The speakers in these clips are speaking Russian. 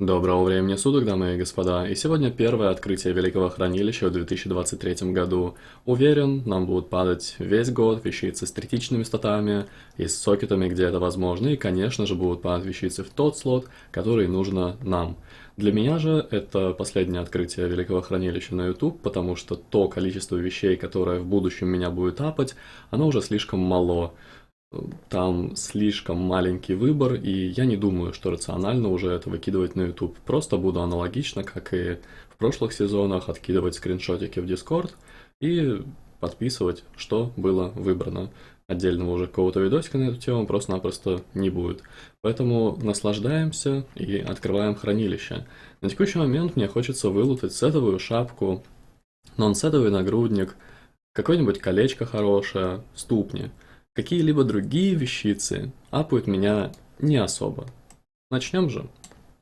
Доброго времени суток, дамы и господа, и сегодня первое открытие Великого Хранилища в 2023 году. Уверен, нам будут падать весь год вещицы с третичными статами и с сокетами, где это возможно, и, конечно же, будут падать вещицы в тот слот, который нужно нам. Для меня же это последнее открытие Великого Хранилища на YouTube, потому что то количество вещей, которое в будущем меня будет апать, оно уже слишком мало там слишком маленький выбор, и я не думаю, что рационально уже это выкидывать на YouTube. Просто буду аналогично, как и в прошлых сезонах, откидывать скриншотики в Discord и подписывать, что было выбрано. Отдельного уже какого-то видосика на эту тему просто-напросто не будет. Поэтому наслаждаемся и открываем хранилище. На текущий момент мне хочется вылутать сетовую шапку, нон-сетовый нагрудник, какое-нибудь колечко хорошее, ступни – Какие-либо другие вещицы апают меня не особо. Начнем же.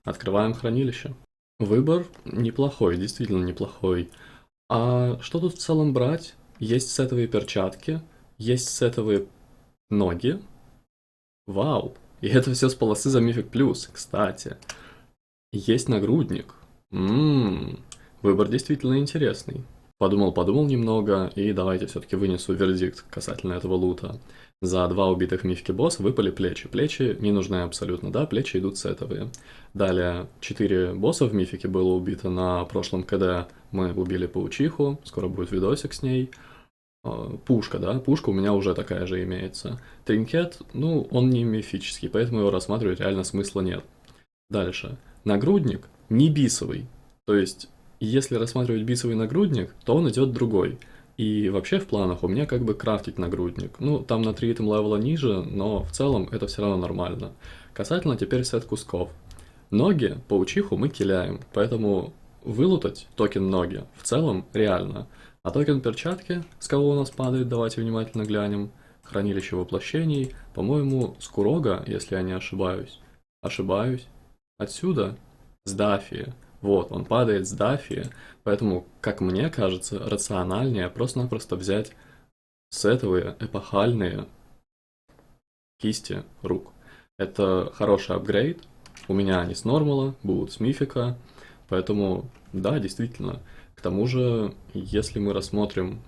Открываем хранилище. Выбор неплохой, действительно неплохой. А что тут в целом брать? Есть сетовые перчатки, есть сетовые ноги. Вау! И это все с полосы за Мифик Плюс, кстати. Есть нагрудник. Ммм, выбор действительно интересный. Подумал-подумал немного, и давайте все-таки вынесу вердикт касательно этого лута. За два убитых мифки босса выпали плечи. Плечи не нужны абсолютно, да, плечи идут сетовые. Далее, четыре босса в мифике было убито на прошлом КД. Мы убили паучиху, скоро будет видосик с ней. А, пушка, да, пушка у меня уже такая же имеется. Тринкет, ну, он не мифический, поэтому его рассматривать реально смысла нет. Дальше. Нагрудник не BiS овый. То есть если рассматривать BiS овый нагрудник, то он идет другой. И вообще в планах у меня как бы крафтить нагрудник. Ну, там на 3 item level а ниже, но в целом это все равно нормально. Касательно теперь сет кусков. Ноги, паучиху мы киляем, поэтому вылутать токен ноги в целом реально. А токен перчатки, с кого у нас падает, давайте внимательно глянем. Хранилище воплощений, по-моему, с Курога, если я не ошибаюсь. Ошибаюсь. Отсюда, с Дафии. Вот, он падает с дафи, поэтому, как мне кажется, рациональнее просто-напросто взять сетовые эпохальные кисти рук. Это хороший апгрейд, у меня они с нормала, будут с мифика, поэтому, да, действительно. К тому же, если мы рассмотрим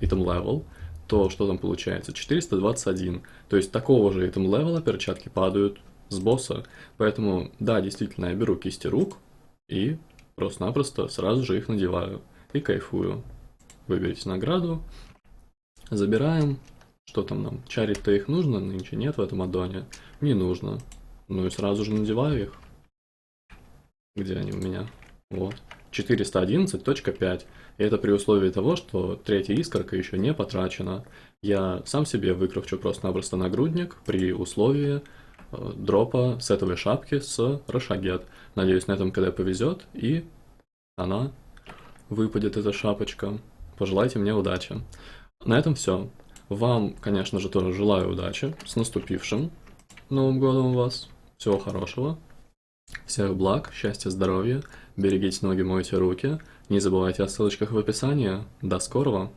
item level, то что там получается? 421. То есть такого же item левела перчатки падают с босса. Поэтому, да, действительно, я беру кисти рук, и просто-напросто сразу же их надеваю и кайфую. Выберите награду, забираем. Что там нам? Чарить-то их нужно? Нынче нет в этом аддоне. Не нужно. Ну и сразу же надеваю их. Где они у меня? Вот. 411.5. И это при условии того, что третья искорка еще не потрачена. Я сам себе выкрафчу просто-напросто нагрудник при условии Дропа сетовой шапки с Рошагет. Надеюсь, на этом КД повезет, и она выпадет, эта шапочка. Пожелайте мне удачи. На этом все. Вам, конечно же, тоже желаю удачи. С наступившим Новым годом вас. Всего хорошего. Всех благ, счастья, здоровья. Берегите ноги, мойте руки. Не забывайте о ссылочках в описании. До скорого!